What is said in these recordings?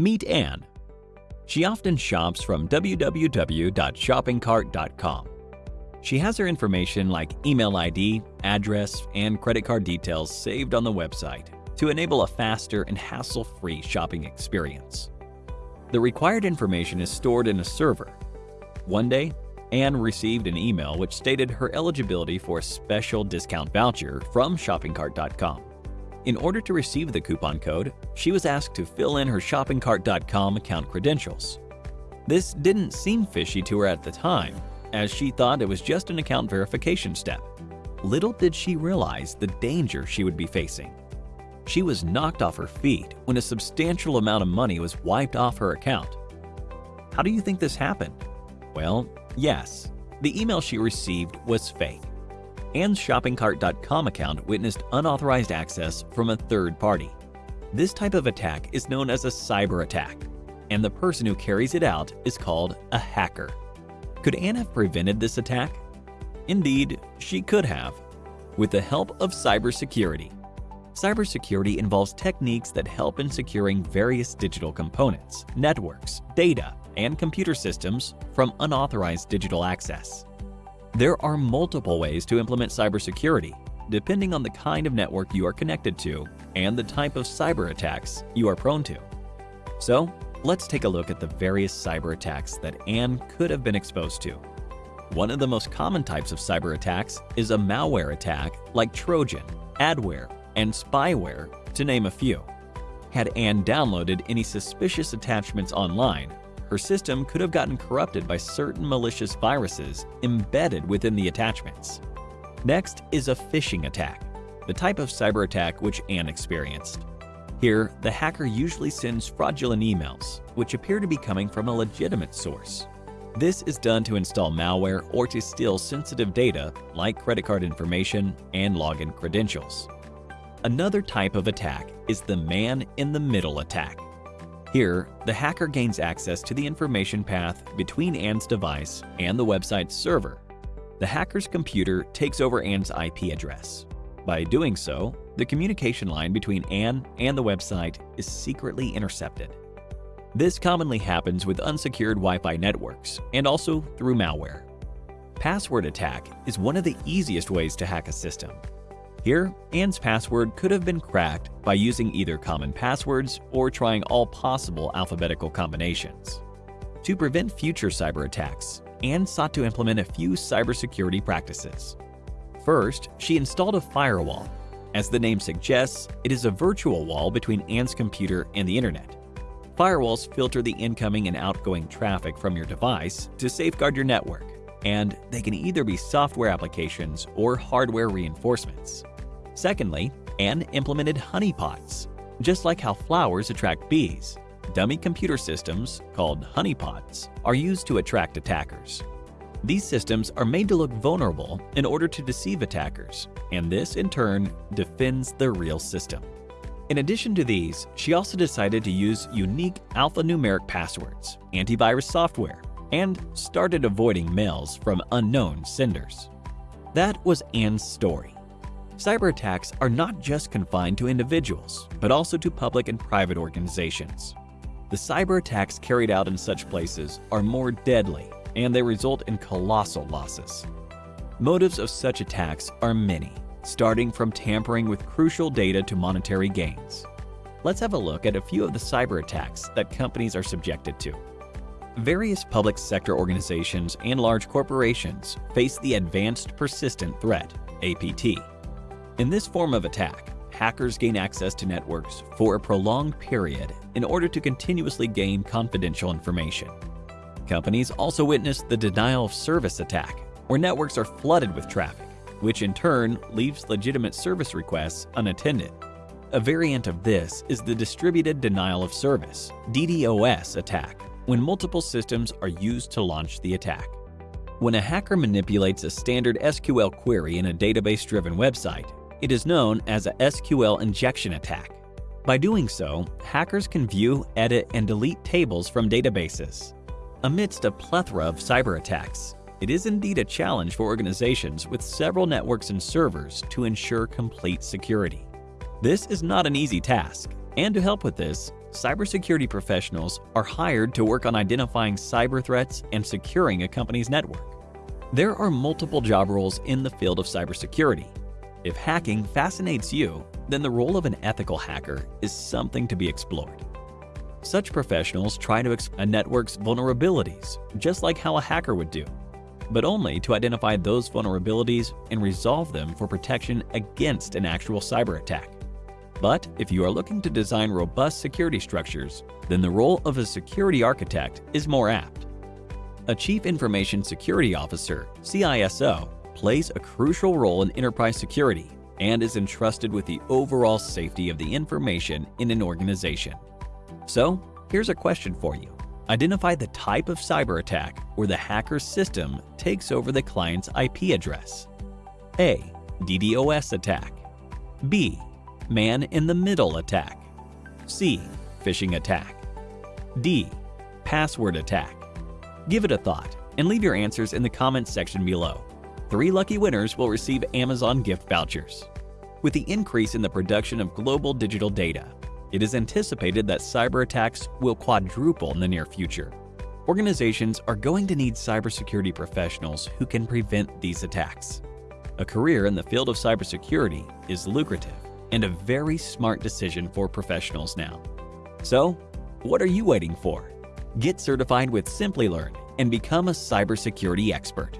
Meet Anne. She often shops from www.shoppingcart.com. She has her information like email ID, address, and credit card details saved on the website to enable a faster and hassle-free shopping experience. The required information is stored in a server. One day, Anne received an email which stated her eligibility for a special discount voucher from shoppingcart.com. In order to receive the coupon code, she was asked to fill in her shoppingcart.com account credentials. This didn't seem fishy to her at the time, as she thought it was just an account verification step. Little did she realize the danger she would be facing. She was knocked off her feet when a substantial amount of money was wiped off her account. How do you think this happened? Well, yes, the email she received was fake. Anne's shoppingcart.com account witnessed unauthorized access from a third party. This type of attack is known as a cyber attack, and the person who carries it out is called a hacker. Could Anne have prevented this attack? Indeed, she could have, with the help of cybersecurity. Cybersecurity involves techniques that help in securing various digital components, networks, data, and computer systems from unauthorized digital access. There are multiple ways to implement cybersecurity, depending on the kind of network you are connected to and the type of cyber attacks you are prone to. So, let's take a look at the various cyber attacks that Anne could have been exposed to. One of the most common types of cyber attacks is a malware attack like Trojan, adware, and spyware, to name a few. Had Anne downloaded any suspicious attachments online, her system could have gotten corrupted by certain malicious viruses embedded within the attachments. Next is a phishing attack, the type of cyber attack which Anne experienced. Here, the hacker usually sends fraudulent emails, which appear to be coming from a legitimate source. This is done to install malware or to steal sensitive data like credit card information and login credentials. Another type of attack is the man-in-the-middle attack. Here, the hacker gains access to the information path between Anne's device and the website's server. The hacker's computer takes over Anne's IP address. By doing so, the communication line between Anne and the website is secretly intercepted. This commonly happens with unsecured Wi-Fi networks and also through malware. Password attack is one of the easiest ways to hack a system. Here, Anne's password could have been cracked by using either common passwords or trying all possible alphabetical combinations. To prevent future cyber attacks, Anne sought to implement a few cybersecurity practices. First, she installed a firewall. As the name suggests, it is a virtual wall between Anne's computer and the internet. Firewalls filter the incoming and outgoing traffic from your device to safeguard your network and they can either be software applications or hardware reinforcements. Secondly, Anne implemented honeypots. Just like how flowers attract bees, dummy computer systems, called honeypots, are used to attract attackers. These systems are made to look vulnerable in order to deceive attackers, and this, in turn, defends the real system. In addition to these, she also decided to use unique alphanumeric passwords, antivirus software, and started avoiding mails from unknown senders. That was Anne's story. Cyber attacks are not just confined to individuals, but also to public and private organizations. The cyber attacks carried out in such places are more deadly, and they result in colossal losses. Motives of such attacks are many, starting from tampering with crucial data to monetary gains. Let's have a look at a few of the cyber attacks that companies are subjected to. Various public sector organizations and large corporations face the Advanced Persistent Threat APT. In this form of attack, hackers gain access to networks for a prolonged period in order to continuously gain confidential information. Companies also witness the denial of service attack, where networks are flooded with traffic, which in turn leaves legitimate service requests unattended. A variant of this is the Distributed Denial of Service DDoS attack, when multiple systems are used to launch the attack. When a hacker manipulates a standard SQL query in a database-driven website, it is known as a SQL injection attack. By doing so, hackers can view, edit, and delete tables from databases. Amidst a plethora of cyber attacks, it is indeed a challenge for organizations with several networks and servers to ensure complete security. This is not an easy task, and to help with this, cybersecurity professionals are hired to work on identifying cyber threats and securing a company's network. There are multiple job roles in the field of cybersecurity. If hacking fascinates you, then the role of an ethical hacker is something to be explored. Such professionals try to exploit a network's vulnerabilities, just like how a hacker would do, but only to identify those vulnerabilities and resolve them for protection against an actual cyber attack. But if you are looking to design robust security structures, then the role of a security architect is more apt. A Chief Information Security Officer, CISO, plays a crucial role in enterprise security and is entrusted with the overall safety of the information in an organization. So, here's a question for you. Identify the type of cyber attack where the hacker's system takes over the client's IP address. A. DDoS attack. B. Man-in-the-middle attack. C. Phishing attack. D. Password attack. Give it a thought and leave your answers in the comments section below. Three lucky winners will receive Amazon gift vouchers. With the increase in the production of global digital data, it is anticipated that cyber attacks will quadruple in the near future. Organizations are going to need cybersecurity professionals who can prevent these attacks. A career in the field of cybersecurity is lucrative and a very smart decision for professionals now. So, what are you waiting for? Get certified with Simplilearn and become a cybersecurity expert.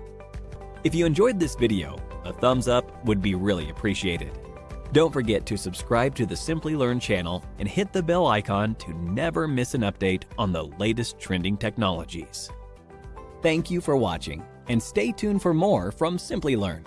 If you enjoyed this video, a thumbs up would be really appreciated. Don't forget to subscribe to the Simplilearn channel and hit the bell icon to never miss an update on the latest trending technologies. Thank you for watching, and stay tuned for more from Simplilearn.